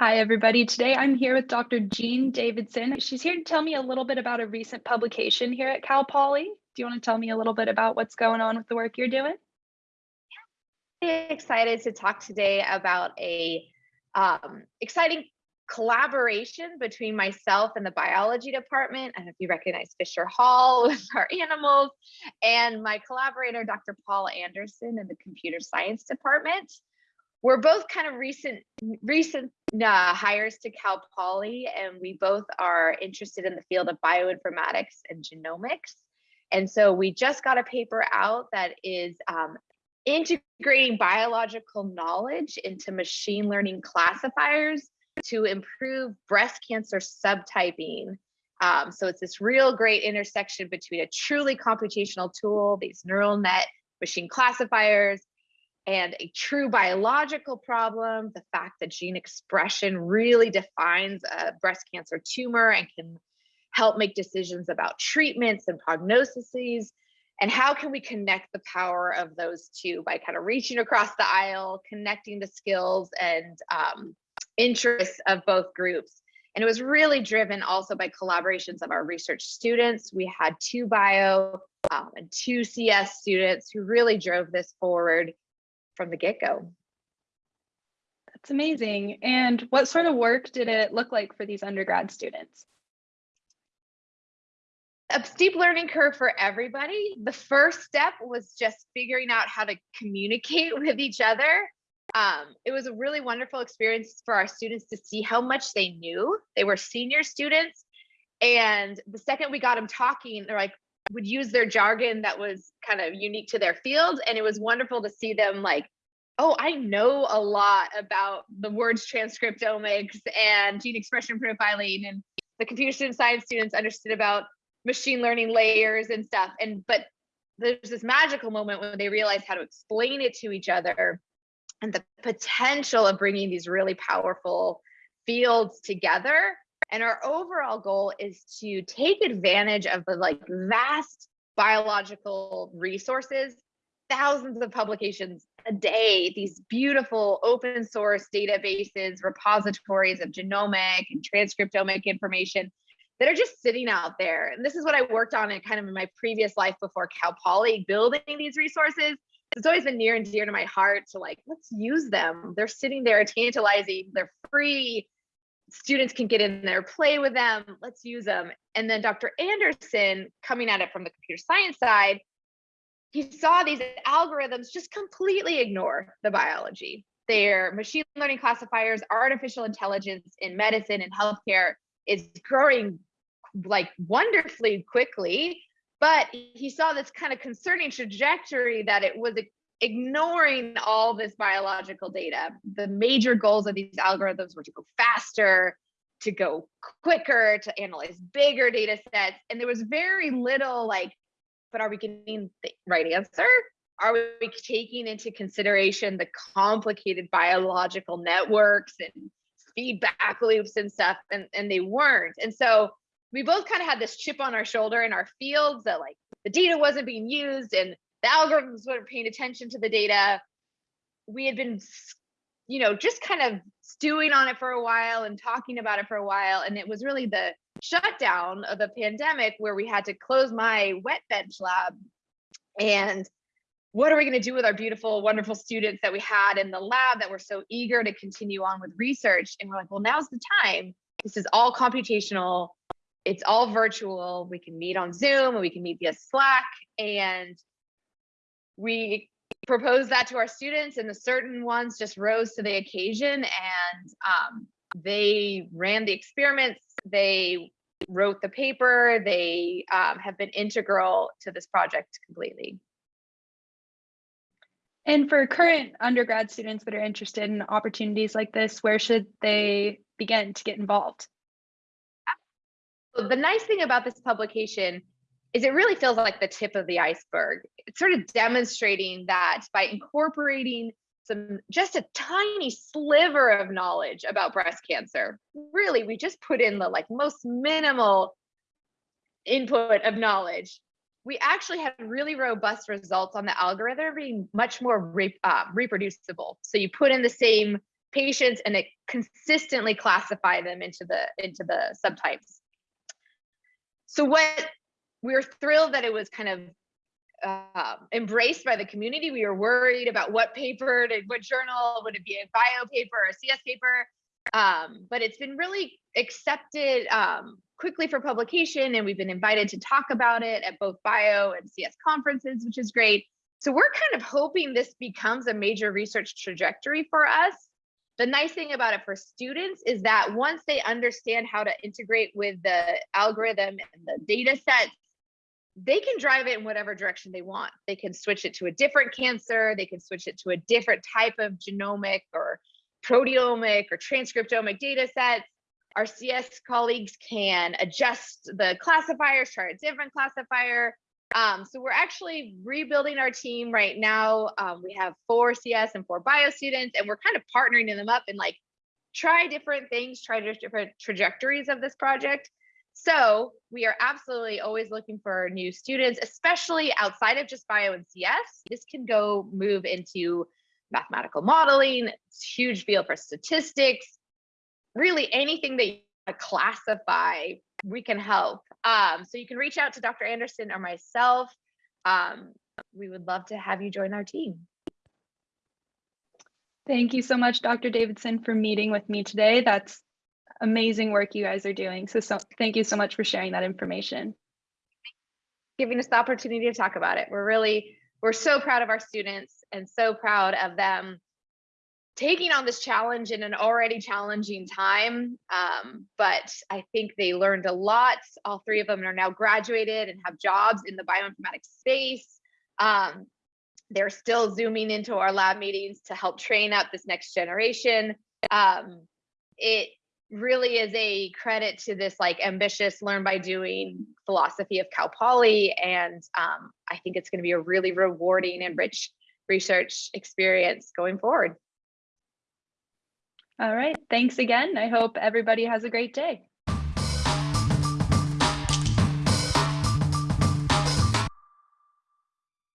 Hi, everybody. Today I'm here with Dr. Jean Davidson. She's here to tell me a little bit about a recent publication here at Cal Poly. Do you want to tell me a little bit about what's going on with the work you're doing? Yeah. excited to talk today about a um, exciting collaboration between myself and the biology department. I don't know if you recognize Fisher Hall with our animals and my collaborator, Dr. Paul Anderson in the computer science department we're both kind of recent recent uh, hires to Cal Poly, and we both are interested in the field of bioinformatics and genomics. And so we just got a paper out that is um, integrating biological knowledge into machine learning classifiers to improve breast cancer subtyping. Um, so it's this real great intersection between a truly computational tool, these neural net machine classifiers, and a true biological problem, the fact that gene expression really defines a breast cancer tumor and can help make decisions about treatments and prognoses, and how can we connect the power of those two by kind of reaching across the aisle, connecting the skills and um, interests of both groups. And it was really driven also by collaborations of our research students. We had two bio um, and two CS students who really drove this forward from the get-go. That's amazing. And what sort of work did it look like for these undergrad students? A steep learning curve for everybody. The first step was just figuring out how to communicate with each other. Um, it was a really wonderful experience for our students to see how much they knew. They were senior students. And the second we got them talking, they're like, would use their jargon that was kind of unique to their field. And it was wonderful to see them like, oh, I know a lot about the words transcriptomics and gene expression profiling. And the computer science students understood about machine learning layers and stuff. And but there's this magical moment when they realize how to explain it to each other and the potential of bringing these really powerful fields together and our overall goal is to take advantage of the like vast biological resources, thousands of publications a day, these beautiful open source databases, repositories of genomic and transcriptomic information that are just sitting out there. And this is what I worked on in kind of in my previous life before Cal Poly, building these resources. It's always been near and dear to my heart to like, let's use them. They're sitting there tantalizing, they're free, students can get in there, play with them, let's use them. And then Dr. Anderson, coming at it from the computer science side, he saw these algorithms just completely ignore the biology. Their machine learning classifiers, artificial intelligence in medicine and healthcare is growing like wonderfully quickly. But he saw this kind of concerning trajectory that it was ignoring all this biological data. The major goals of these algorithms were to go faster, to go quicker, to analyze bigger data sets. And there was very little like, but are we getting the right answer? Are we taking into consideration the complicated biological networks and feedback loops and stuff? And, and they weren't. And so we both kind of had this chip on our shoulder in our fields that like the data wasn't being used and the algorithms weren't paying attention to the data. We had been, you know, just kind of stewing on it for a while and talking about it for a while. And it was really the shutdown of the pandemic where we had to close my wet bench lab. And what are we going to do with our beautiful, wonderful students that we had in the lab that were so eager to continue on with research? And we're like, well, now's the time. This is all computational. It's all virtual. We can meet on Zoom and we can meet via Slack. And we proposed that to our students and the certain ones just rose to the occasion and um, they ran the experiments they wrote the paper they um, have been integral to this project completely. And for current undergrad students that are interested in opportunities like this where should they begin to get involved? The nice thing about this publication is it really feels like the tip of the iceberg. It's sort of demonstrating that by incorporating some just a tiny sliver of knowledge about breast cancer, really, we just put in the like most minimal input of knowledge. We actually had really robust results on the algorithm being much more re uh, reproducible. So you put in the same patients and it consistently classify them into the into the subtypes. So what we were thrilled that it was kind of uh, embraced by the community. We were worried about what paper, to, what journal, would it be a bio paper or a CS paper? Um, but it's been really accepted um, quickly for publication, and we've been invited to talk about it at both bio and CS conferences, which is great. So we're kind of hoping this becomes a major research trajectory for us. The nice thing about it for students is that once they understand how to integrate with the algorithm and the data sets, they can drive it in whatever direction they want. They can switch it to a different cancer, they can switch it to a different type of genomic or proteomic or transcriptomic data sets. Our CS colleagues can adjust the classifiers, try a different classifier. Um, so we're actually rebuilding our team right now. Um, we have four CS and four bio students, and we're kind of partnering them up and like try different things, try different trajectories of this project. So we are absolutely always looking for new students, especially outside of just bio and CS. This can go move into mathematical modeling, huge field for statistics, really anything that you classify, we can help. Um, so you can reach out to Dr. Anderson or myself. Um, we would love to have you join our team. Thank you so much, Dr. Davidson, for meeting with me today. That's amazing work you guys are doing. So, so thank you so much for sharing that information. Giving us the opportunity to talk about it. We're really, we're so proud of our students and so proud of them taking on this challenge in an already challenging time. Um, but I think they learned a lot. All three of them are now graduated and have jobs in the bioinformatics space. Um, they're still zooming into our lab meetings to help train up this next generation. Um, it really is a credit to this like ambitious learn by doing philosophy of Cal Poly. And um, I think it's gonna be a really rewarding and rich research experience going forward. All right. Thanks again. I hope everybody has a great day.